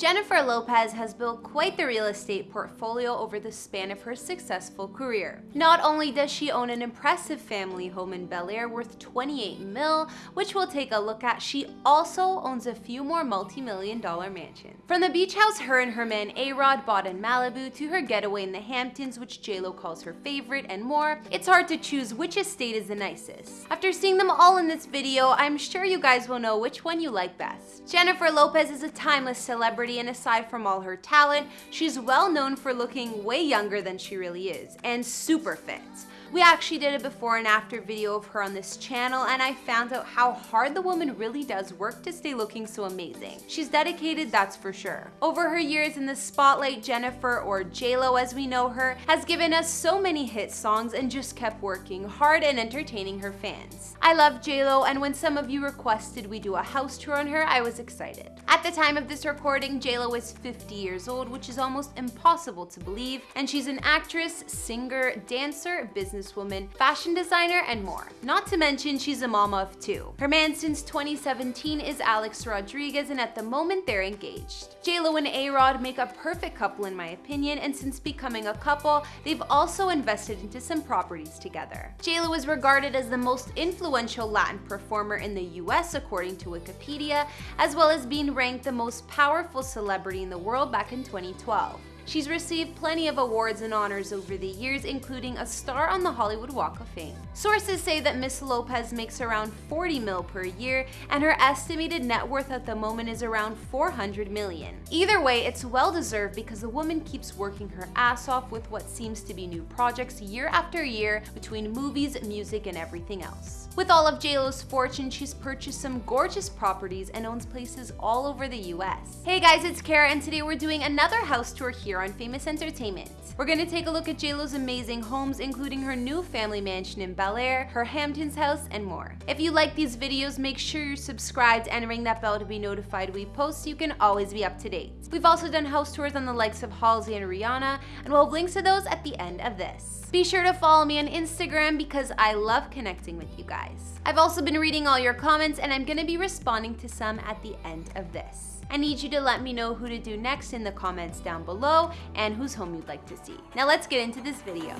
Jennifer Lopez has built quite the real estate portfolio over the span of her successful career. Not only does she own an impressive family home in Bel Air worth 28 mil, which we'll take a look at, she also owns a few more multi-million dollar mansions. From the beach house her and her man A-Rod bought in Malibu to her getaway in the Hamptons, which JLo calls her favorite, and more, it's hard to choose which estate is the nicest. After seeing them all in this video, I'm sure you guys will know which one you like best. Jennifer Lopez is a timeless celebrity and aside from all her talent, she's well known for looking way younger than she really is, and super fit. We actually did a before and after video of her on this channel and I found out how hard the woman really does work to stay looking so amazing. She's dedicated, that's for sure. Over her years in the spotlight, Jennifer, or JLo as we know her, has given us so many hit songs and just kept working hard and entertaining her fans. I love JLo and when some of you requested we do a house tour on her, I was excited. At the time of this recording, JLo is 50 years old, which is almost impossible to believe, and she's an actress, singer, dancer, business businesswoman, fashion designer, and more. Not to mention she's a mama of two. Her man since 2017 is Alex Rodriguez and at the moment they're engaged. JLo and A-Rod make a perfect couple in my opinion and since becoming a couple, they've also invested into some properties together. JLo is regarded as the most influential Latin performer in the US according to Wikipedia, as well as being ranked the most powerful celebrity in the world back in 2012. She's received plenty of awards and honors over the years, including a star on the Hollywood Walk of Fame. Sources say that Miss Lopez makes around 40 mil per year, and her estimated net worth at the moment is around 400 million. Either way, it's well deserved because the woman keeps working her ass off with what seems to be new projects year after year between movies, music, and everything else. With all of JLo's fortune, she's purchased some gorgeous properties and owns places all over the US. Hey guys, it's Kara and today we're doing another house tour here on Famous Entertainment. We're gonna take a look at JLo's amazing homes, including her new family mansion in Bel Air, her Hamptons house, and more. If you like these videos, make sure you're subscribed and ring that bell to be notified we post so you can always be up to date. We've also done house tours on the likes of Halsey and Rihanna, and we'll have links to those at the end of this. Be sure to follow me on Instagram because I love connecting with you guys. I've also been reading all your comments and I'm gonna be responding to some at the end of this. I need you to let me know who to do next in the comments down below and whose home you'd like to see. Now let's get into this video.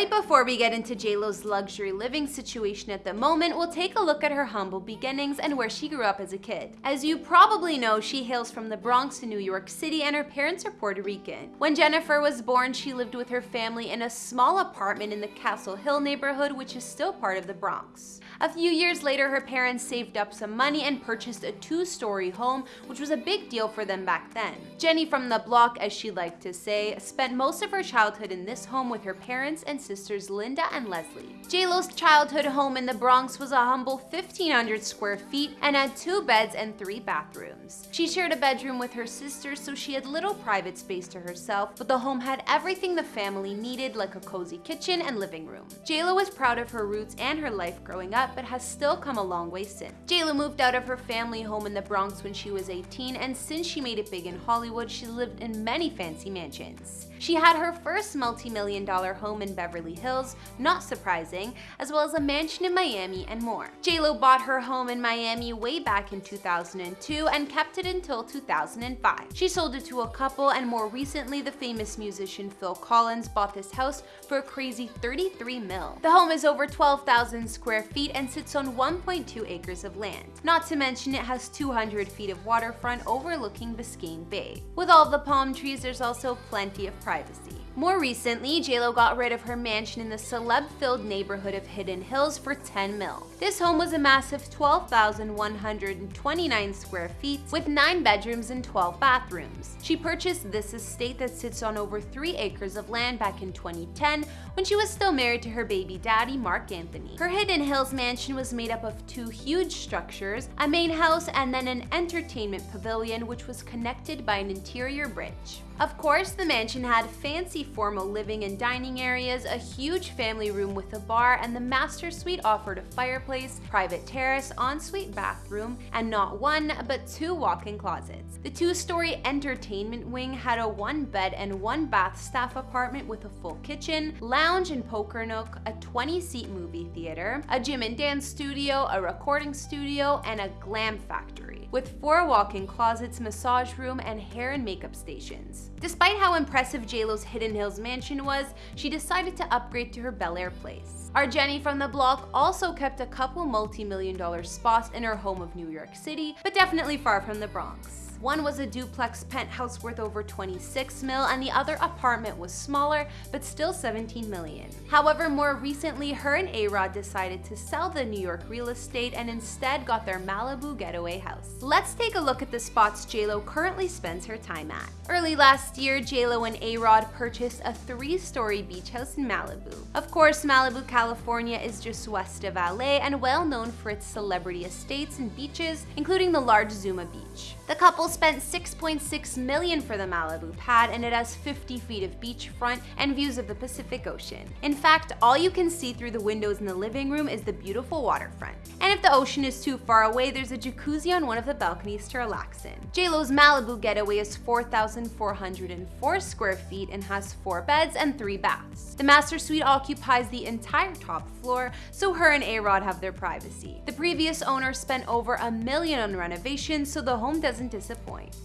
Right before we get into JLo's luxury living situation at the moment, we'll take a look at her humble beginnings and where she grew up as a kid. As you probably know, she hails from the Bronx in New York City and her parents are Puerto Rican. When Jennifer was born, she lived with her family in a small apartment in the Castle Hill neighborhood, which is still part of the Bronx. A few years later, her parents saved up some money and purchased a two-story home, which was a big deal for them back then. Jenny from the block, as she liked to say, spent most of her childhood in this home with her parents and sisters Linda and Leslie. JLo's childhood home in the Bronx was a humble 1,500 square feet and had two beds and three bathrooms. She shared a bedroom with her sisters, so she had little private space to herself, but the home had everything the family needed like a cozy kitchen and living room. JLo was proud of her roots and her life growing up, but has still come a long way since. JLo moved out of her family home in the Bronx when she was 18, and since she made it big in Hollywood, she lived in many fancy mansions. She had her first multi-million dollar home in Beverly Hills, not surprising, as well as a mansion in Miami and more. JLo bought her home in Miami way back in 2002 and kept it until 2005. She sold it to a couple and more recently the famous musician Phil Collins bought this house for a crazy 33 mil. The home is over 12,000 square feet and sits on 1.2 acres of land. Not to mention it has 200 feet of waterfront overlooking Biscayne Bay. With all the palm trees, there's also plenty of privacy. More recently, JLo got rid of her mansion in the celeb-filled neighborhood of Hidden Hills for 10 mil. This home was a massive 12,129 square feet with 9 bedrooms and 12 bathrooms. She purchased this estate that sits on over 3 acres of land back in 2010 when she was still married to her baby daddy, Marc Anthony. Her Hidden Hills mansion was made up of two huge structures, a main house and then an entertainment pavilion which was connected by an interior bridge. Of course, the mansion had fancy formal living and dining areas, a huge family room with a bar, and the master suite offered a fireplace, private terrace, ensuite bathroom, and not one, but two walk-in closets. The two-story entertainment wing had a one-bed and one-bath staff apartment with a full kitchen, lounge and poker nook, a 20-seat movie theater, a gym and dance studio, a recording studio, and a glam factory, with four walk-in closets, massage room, and hair and makeup stations. Despite how impressive JLo's Hidden Hills mansion was, she decided to upgrade to her Bel Air place. Our Jenny from the block also kept a couple multi-million dollar spots in her home of New York City, but definitely far from the Bronx. One was a duplex penthouse worth over 26 mil and the other apartment was smaller but still 17 million. However, more recently, her and A-Rod decided to sell the New York real estate and instead got their Malibu getaway house. Let's take a look at the spots JLo currently spends her time at. Early last year, JLo and A-Rod purchased a three-story beach house in Malibu. Of course, Malibu, California is just west of LA and well known for its celebrity estates and beaches, including the large Zuma Beach. The couple spent 6.6 million for the Malibu pad and it has 50 feet of beachfront and views of the Pacific Ocean. In fact, all you can see through the windows in the living room is the beautiful waterfront. And if the ocean is too far away, there's a jacuzzi on one of the balconies to relax in. JLo's Malibu getaway is 4,404 square feet and has four beds and three baths. The master suite occupies the entire top floor, so her and A-Rod have their privacy. The previous owner spent over a million on renovations, so the home doesn't disappoint.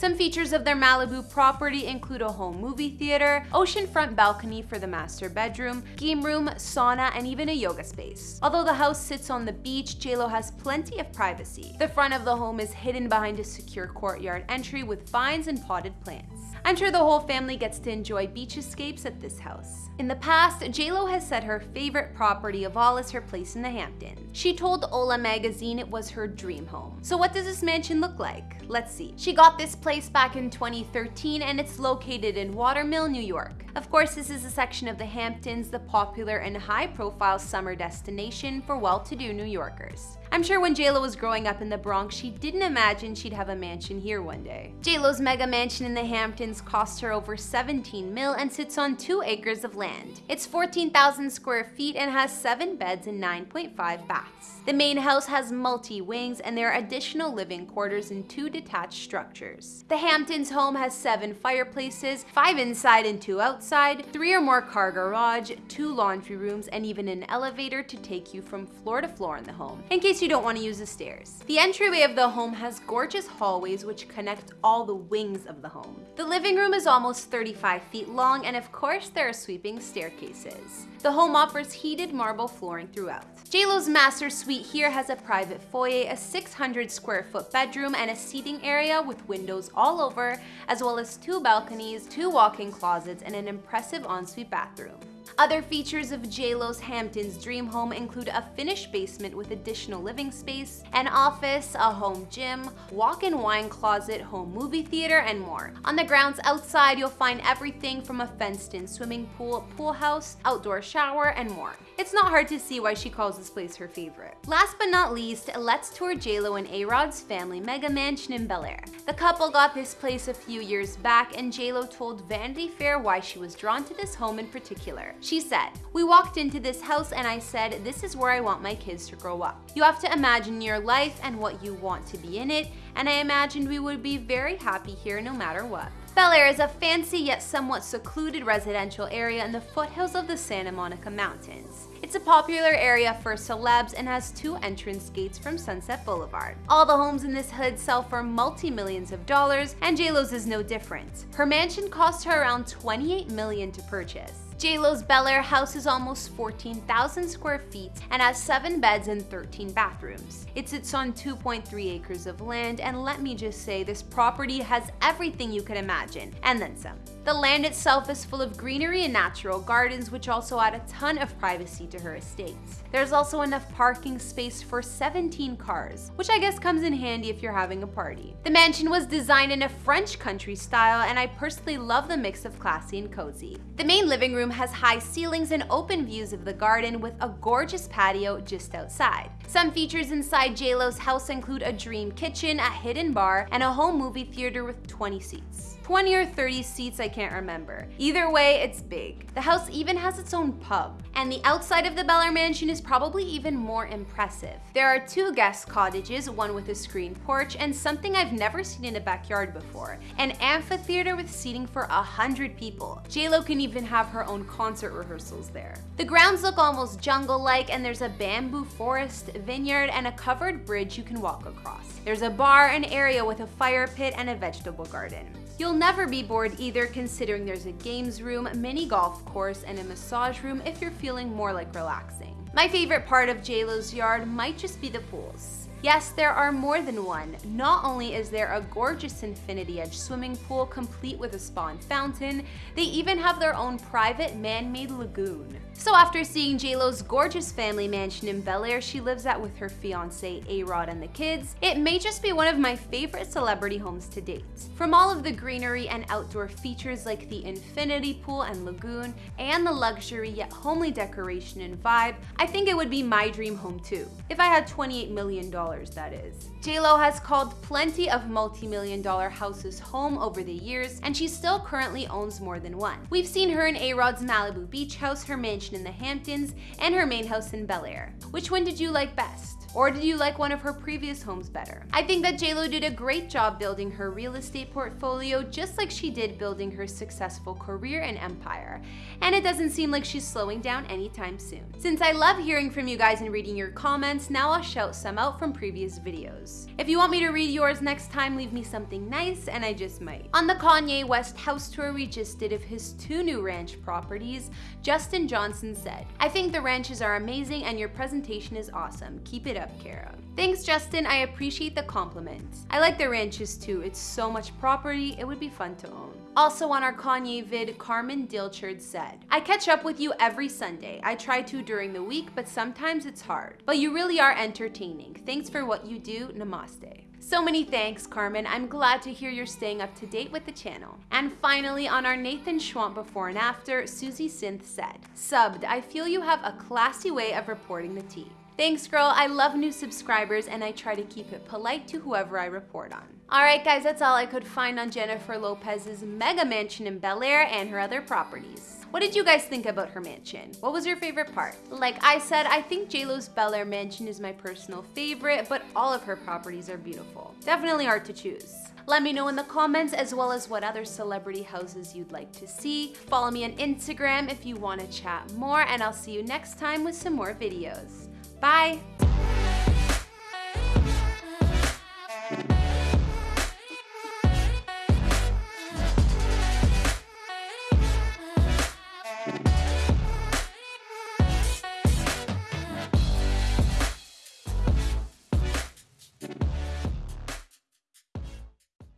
Some features of their Malibu property include a home movie theater, oceanfront balcony for the master bedroom, game room, sauna, and even a yoga space. Although the house sits on the beach, JLo has plenty of privacy. The front of the home is hidden behind a secure courtyard entry with vines and potted plants. I'm sure the whole family gets to enjoy beach escapes at this house. In the past, JLo has said her favorite property of all is her place in the Hamptons. She told Hola magazine it was her dream home. So what does this mansion look like? Let's see. She got this place back in 2013 and it's located in Water Mill, New York. Of course, this is a section of the Hamptons, the popular and high-profile summer destination for well-to-do New Yorkers. I'm sure when JLo was growing up in the Bronx, she didn't imagine she'd have a mansion here one day. JLo's mega mansion in the Hamptons cost her over 17 mil and sits on 2 acres of land. It's 14,000 square feet and has 7 beds and 9.5 baths. The main house has multi-wings and there are additional living quarters and two detached structures. The Hamptons home has 7 fireplaces, 5 inside and 2 outside, 3 or more car garage, 2 laundry rooms, and even an elevator to take you from floor to floor in the home, in case you don't want to use the stairs. The entryway of the home has gorgeous hallways which connect all the wings of the home. The living room is almost 35 feet long and of course there are sweeping staircases. The home offers heated marble flooring throughout. JLo's master suite here has a private foyer, a 600 square foot bedroom, and a seating area with windows all over, as well as two balconies, two walk-in closets, and an impressive ensuite bathroom. Other features of JLo's Hamptons dream home include a finished basement with additional living space, an office, a home gym, walk-in wine closet, home movie theater, and more. On the grounds outside, you'll find everything from a fenced-in swimming pool, pool house, outdoor shower, and more. It's not hard to see why she calls this place her favorite. Last but not least, let's tour JLo and A-Rod's family mega mansion in Bel Air. The couple got this place a few years back and JLo told Vanity Fair why she was drawn to this home in particular. She said, we walked into this house and I said, this is where I want my kids to grow up. You have to imagine your life and what you want to be in it, and I imagined we would be very happy here no matter what. Bel Air is a fancy yet somewhat secluded residential area in the foothills of the Santa Monica Mountains. It's a popular area for celebs and has two entrance gates from Sunset Boulevard. All the homes in this hood sell for multi-millions of dollars, and JLo's is no different. Her mansion cost her around 28 million to purchase. JLo's Bel Air house is almost 14,000 square feet and has 7 beds and 13 bathrooms. It sits on 2.3 acres of land and let me just say this property has everything you could imagine and then some. The land itself is full of greenery and natural gardens which also add a ton of privacy to her estate. There's also enough parking space for 17 cars, which I guess comes in handy if you're having a party. The mansion was designed in a French country style and I personally love the mix of classy and cozy. The main living room has high ceilings and open views of the garden with a gorgeous patio just outside. Some features inside JLo's house include a dream kitchen, a hidden bar, and a home movie theater with 20 seats. 20 or 30 seats, I can't remember. Either way, it's big. The house even has its own pub. And the outside of the Bel Air mansion is probably even more impressive. There are two guest cottages, one with a screen porch, and something I've never seen in a backyard before, an amphitheater with seating for a hundred people. JLo can even have her own concert rehearsals there. The grounds look almost jungle-like and there's a bamboo forest, vineyard, and a covered bridge you can walk across. There's a bar, an area with a fire pit, and a vegetable garden. You'll never be bored either considering there's a games room, mini golf course, and a massage room if you're feeling more like relaxing. My favorite part of JLo's yard might just be the pools. Yes, there are more than one. Not only is there a gorgeous Infinity Edge swimming pool complete with a spawn fountain, they even have their own private man-made lagoon. So after seeing JLo's gorgeous family mansion in Bel Air she lives at with her fiance A-Rod and the kids, it may just be one of my favorite celebrity homes to date. From all of the greenery and outdoor features like the infinity pool and lagoon, and the luxury yet homely decoration and vibe, I think it would be my dream home too. If I had $28 million, that is. JLo has called plenty of multi-million dollar houses home over the years, and she still currently owns more than one. We've seen her in A-Rod's Malibu beach house, her mansion in the Hamptons, and her main house in Bel Air. Which one did you like best? Or did you like one of her previous homes better? I think that JLo did a great job building her real estate portfolio just like she did building her successful career and empire. And it doesn't seem like she's slowing down anytime soon. Since I love hearing from you guys and reading your comments, now I'll shout some out from previous videos. If you want me to read yours next time, leave me something nice and I just might. On the Kanye West house tour we just did of his two new ranch properties, Justin Johnson said, I think the ranches are amazing and your presentation is awesome. Keep it up, Kara. Thanks, Justin. I appreciate the compliment. I like the ranches too. It's so much property, it would be fun to own. Also on our Kanye vid, Carmen Dilchard said, I catch up with you every Sunday. I try to during the week, but sometimes it's hard. But you really are entertaining. Thanks for what you do. Namaste. So many thanks, Carmen. I'm glad to hear you're staying up to date with the channel. And finally, on our Nathan Schwamp before and after, Susie Synth said, Subbed, I feel you have a classy way of reporting the tea. Thanks girl, I love new subscribers and I try to keep it polite to whoever I report on. Alright guys, that's all I could find on Jennifer Lopez's mega mansion in Bel Air and her other properties. What did you guys think about her mansion? What was your favorite part? Like I said, I think JLo's Bel Air mansion is my personal favorite, but all of her properties are beautiful. Definitely hard to choose. Let me know in the comments as well as what other celebrity houses you'd like to see. Follow me on Instagram if you want to chat more and I'll see you next time with some more videos. Bye!